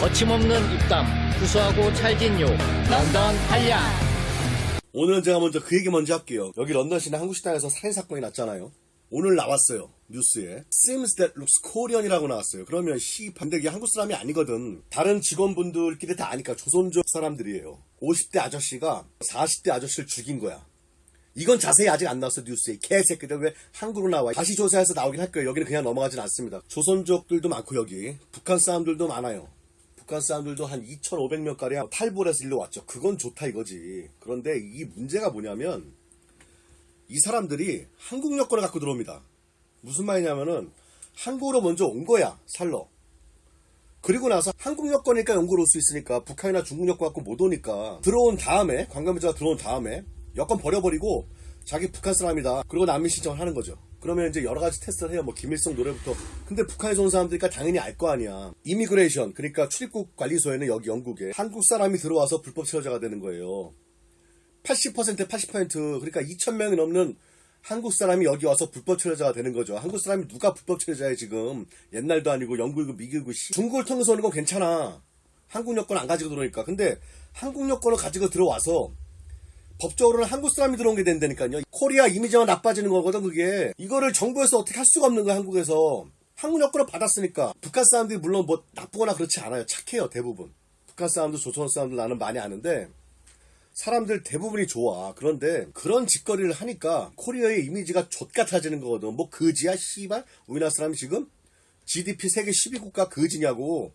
거침없는 입담, 구수하고 찰진 욕, 런던 한량. 오늘은 제가 먼저 그 얘기 먼저 할게요. 여기 런던 시내 한국 식당에서 살인 사건이 났잖아요. 오늘 나왔어요. 뉴스에. Seems that looks Korean이라고 나왔어요. 그러면 시 반대 이게 한국 사람이 아니거든. 다른 직원분들끼리 다 아니까 조선족 사람들이에요. 50대 아저씨가 40대 아저씨를 죽인 거야. 이건 자세히 아직 안 나왔어 뉴스에 개새끼들 왜 한국으로 나와 다시 조사해서 나오긴 할 거예요 여기는 그냥 넘어가진 않습니다 조선족들도 많고 여기 북한 사람들도 많아요 북한 사람들도 한 2,500명 가량 탈북을 해서 일로 왔죠 그건 좋다 이거지 그런데 이 문제가 뭐냐면 이 사람들이 한국 여권을 갖고 들어옵니다 무슨 말이냐면은 한국으로 먼저 온 거야 살러 그리고 나서 한국 여권이니까 영국으로 올 수 있으니까 북한이나 중국 여권 갖고 못 오니까 들어온 다음에 관광비자가 들어온 다음에 여권 버려버리고 자기 북한 사람이다. 그리고 난민 신청을 하는 거죠. 그러면 이제 여러 가지 테스트를 해요. 뭐 김일성 노래부터. 근데 북한에서 온 사람들이니까 당연히 알 거 아니야. immigration 그러니까 출입국 관리소에는 여기 영국에 한국 사람이 들어와서 불법 체류자가 되는 거예요. 80% 80% 그러니까 2천 명이 넘는 한국 사람이 여기 와서 불법 체류자가 되는 거죠. 한국 사람이 누가 불법 체류자에 지금 옛날도 아니고 영국이고 미국이고 씨. 중국을 통해서 오는 건 괜찮아. 한국 여권 안 가지고 들어오니까. 근데 한국 여권을 가지고 들어와서 법적으로는 한국 사람이 들어온 게 된다니까요. 코리아 이미지가 나빠지는 거거든, 그게. 이거를 정부에서 어떻게 할 수가 없는 거야, 한국에서. 한국 여권을 받았으니까. 북한 사람들이 물론 뭐 나쁘거나 그렇지 않아요. 착해요, 대부분. 북한 사람들, 조선 사람들 나는 많이 아는데, 사람들 대부분이 좋아. 그런데 그런 짓거리를 하니까 코리아의 이미지가 좆같아지는 거거든. 뭐 그지야, 씨발? 우리나라 사람이 지금 GDP 세계 12국가 그지냐고.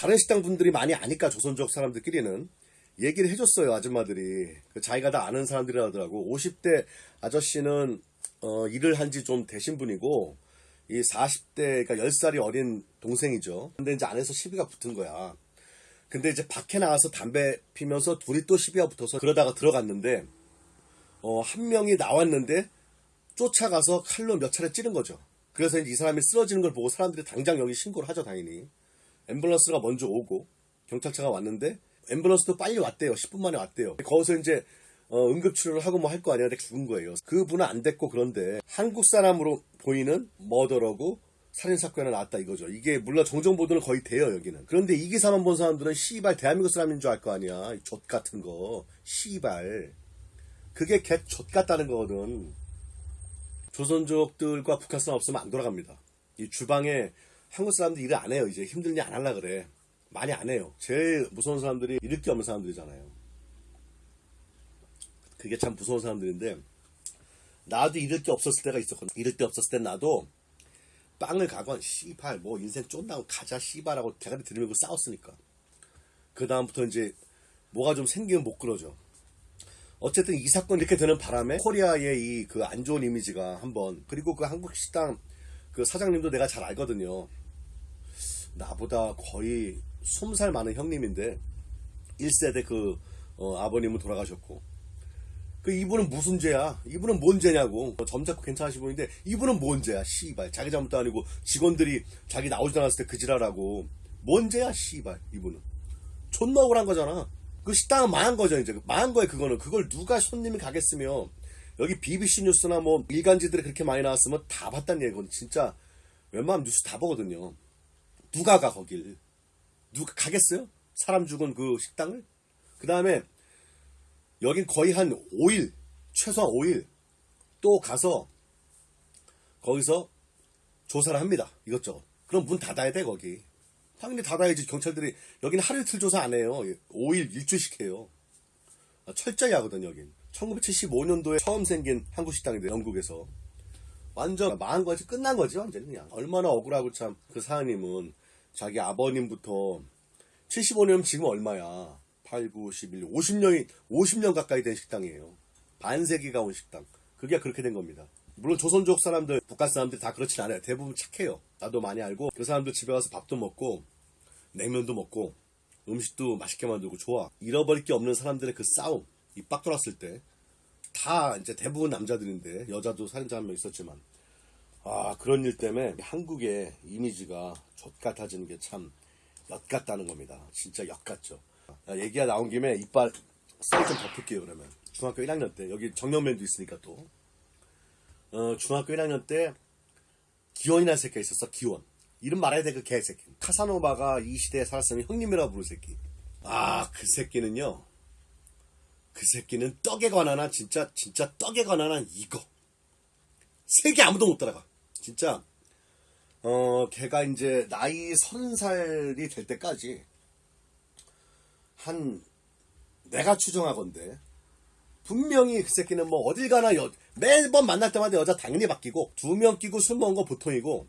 다른 식당 분들이 많이 아니까 조선족 사람들끼리는 얘기를 해줬어요 아줌마들이. 그 자기가 다 아는 사람들이라더라고. 50대 아저씨는 어, 일을 한 지 좀 되신 분이고 이 40대 그러니까 10살이 어린 동생이죠. 근데 이제 안에서 시비가 붙은 거야. 근데 이제 밖에 나와서 담배 피면서 둘이 또 시비가 붙어서 그러다가 들어갔는데 어, 한 명이 나왔는데 쫓아가서 칼로 몇 차례 찌른 거죠. 그래서 이 사람이 쓰러지는 걸 보고 사람들이 당장 여기 신고를 하죠 당연히. 앰뷸런스가 먼저 오고 경찰차가 왔는데 앰뷸런스도 빨리 왔대요. 10분 만에 왔대요. 거기서 이제 어, 응급치료를 하고 뭐 할 거 아니야. 근데 죽은 거예요. 그 분은 안 됐고 그런데 한국 사람으로 보이는 머더러고 살인사건이 나왔다 이거죠. 이게 물론 정정보도는 거의 돼요 여기는. 그런데 이 기사만 본 사람들은 씨발 대한민국 사람인 줄 알 거 아니야. 족 같은 거. 씨발. 그게 개족 같다는 거거든. 조선족들과 북한 사람 없으면 안 돌아갑니다. 이 주방에 한국 사람들 일을 안 해요. 이제 힘들니 안 할라 그래. 많이 안 해요. 제일 무서운 사람들이 이럴 게 없는 사람들이잖아요. 그게 참 무서운 사람들인데 나도 이럴 게 없었을 때가 있었거든. 이럴 때 없었을 땐 나도 빵을 가건 씨발 뭐 인생 쫀다고 가자 씨발하고 대가리 들이밀고 싸웠으니까. 그 다음부터 이제 뭐가 좀 생기면 못 그러죠. 어쨌든 이 사건이 이렇게 되는 바람에 코리아의 이 그 안 좋은 이미지가 한번 그리고 그 한국 식당 그 사장님도 내가 잘 알거든요. 나보다 거의 20살 많은 형님인데 1세대 그 어, 아버님은 돌아가셨고. 그 이분은 무슨 죄야? 이분은 뭔 죄냐고. 어, 점잡고 괜찮으신 분인데 이분은 뭔 죄야? 씨발. 자기 잘못도 아니고 직원들이 자기 나오지 않았을 때 그 지랄하고. 뭔 죄야? 씨발. 이분은. 존나 억울한 거잖아. 그 식당은 망한 거죠 이제. 망한 거야 그거는. 그걸 누가 손님이 가겠으며. 여기 BBC 뉴스나 뭐 일간지들이 그렇게 많이 나왔으면 다 봤단 얘기거든. 진짜 웬만하면 뉴스 다 보거든요. 누가 가 거길 누가 가겠어요? 사람 죽은 그 식당을? 그 다음에 여긴 거의 한 5일, 최소한 5일 또 가서 거기서 조사를 합니다. 이것저것. 그럼 문 닫아야 돼, 거기. 당연히 닫아야지. 경찰들이, 여기는 하루 이틀 조사 안 해요. 5일, 일주일씩 해요. 아, 철저히 하거든, 여긴. 1975년도에 처음 생긴 한국 식당인데, 영국에서. 완전 망한 거지, 끝난 거지, 완전히 그냥. 얼마나 억울하고 참, 그 사장님은. 자기 아버님부터 75년 지금 얼마야? 8, 9, 11, 50년이 50년 가까이 된 식당이에요. 반세기가 온 식당. 그게 그렇게 된 겁니다. 물론 조선족 사람들, 북한 사람들이 다 그렇진 않아요. 대부분 착해요. 나도 많이 알고 그 사람들 집에 가서 밥도 먹고 냉면도 먹고 음식도 맛있게 만들고 좋아. 잃어버릴 게 없는 사람들의 그 싸움, 이 빡 돌았을 때 다 이제 대부분 남자들인데 여자도 살인자 한 명 있었지만 아 그런 일 때문에 한국의 이미지가 좆같아지는 게참 엿같다는 겁니다. 진짜 엿같죠. 야, 얘기가 나온 김에 이빨 쌀좀 덮을게요 그러면. 중학교 1학년 때 여기 정년맨도 있으니까 또 어, 중학교 1학년 때 기원이라는 새끼가 있었어 기원. 이름 말해야 돼 그 개새끼 카사노바가 이 시대에 살았으면 형님이라 부를 새끼 아 그 새끼는요 그 새끼는 떡에 관한 한 진짜 진짜 떡에 관한 한 이거 세계 아무도 못 따라가 진짜 어 걔가 이제 나이 서른 살이 될 때까지 한 내가 추정하건데 분명히 그 새끼는 뭐 어딜 가나 여, 매번 만날 때마다 여자 당연히 바뀌고 두 명 끼고 술 먹은 거 보통이고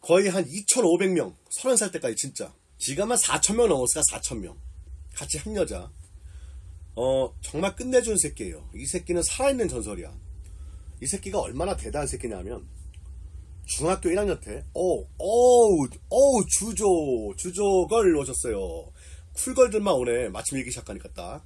거의 한 2,500명 30살 때까지 진짜. 지금 한 4,000명 넘었을까 4,000명. 같이 한 여자. 어 정말 끝내준 새끼예요. 이 새끼는 살아있는 전설이야 이 새끼가 얼마나 대단한 새끼냐면 중학교 1학년 때, 오, 오, 오, 주조, 주조걸 오셨어요. 쿨걸들만 오네. 마침 일기 시작하니까 딱.